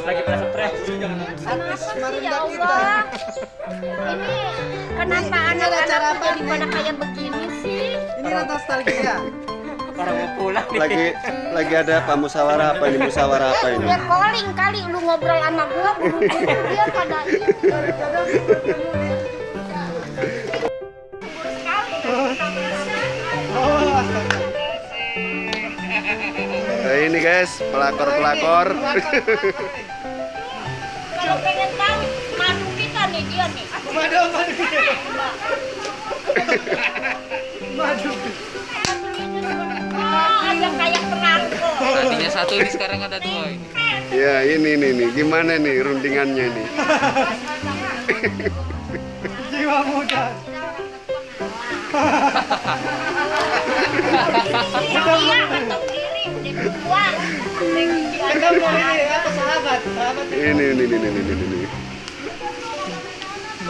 Lagi pada stres. Kenapa sih ya kita. Allah? Ini kenapa Ini- ini ada anak-anak jadi pada kayak begini sih? Ini nostalgia. Orang mau pulang nih. Lagi lagi ada apa musyawarah apa ini? Musyawarah apa ini? Dia calling kali lu ngobrol sama gua dia pada ini guys, pelakor-pelakor. Kalau pengen tahu madu kita nih dia nih. Madu, madu. Madu. Oh, ada kayak perangko. Tadinya satu ini sekarang ada dua ini. ya, ini nih nih. Gimana nih rundingannya nih? Jiwa muda. Iya, ini apa sahabat? Sahabat. Ini ini ini ini ini. ini.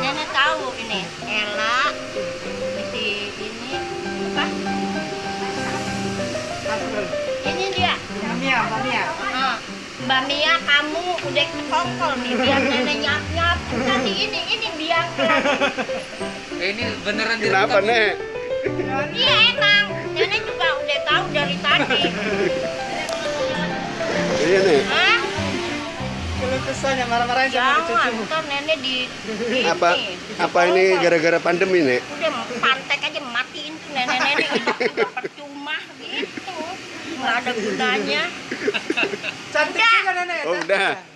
Nenek tahu ini Ella si ini apa? Ini dia. Mia, Mia. Ah, Mbak Mia kamu udah ketongkol nih biar nenek nyap nyap nanti ini ini biar Eh, ini beneran Kenapa. Nek? iya emang Kesannya marah-marahin sama jangan cucu. ntar nenek di, di Apa ini, apa ini gara-gara pandemi, Nek? udah pantek aja matiin tuh nenek-nenek hidup juga percuma gitu nggak ada gunanya Cantik juga nenek. Oh, udah.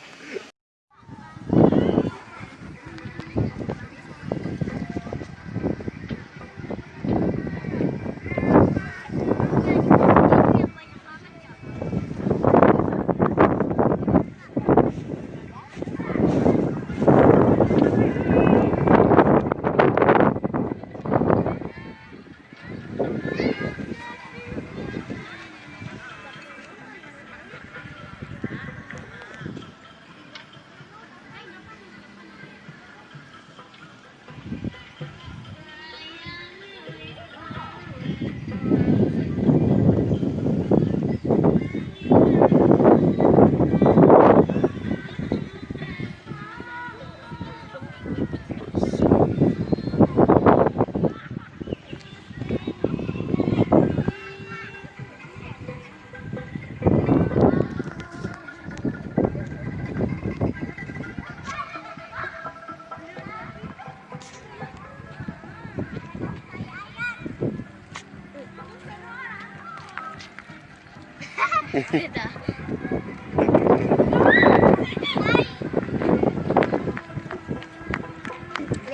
Ini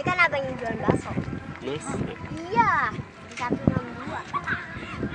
kan abang yang jual bakso. Mas, iya di 162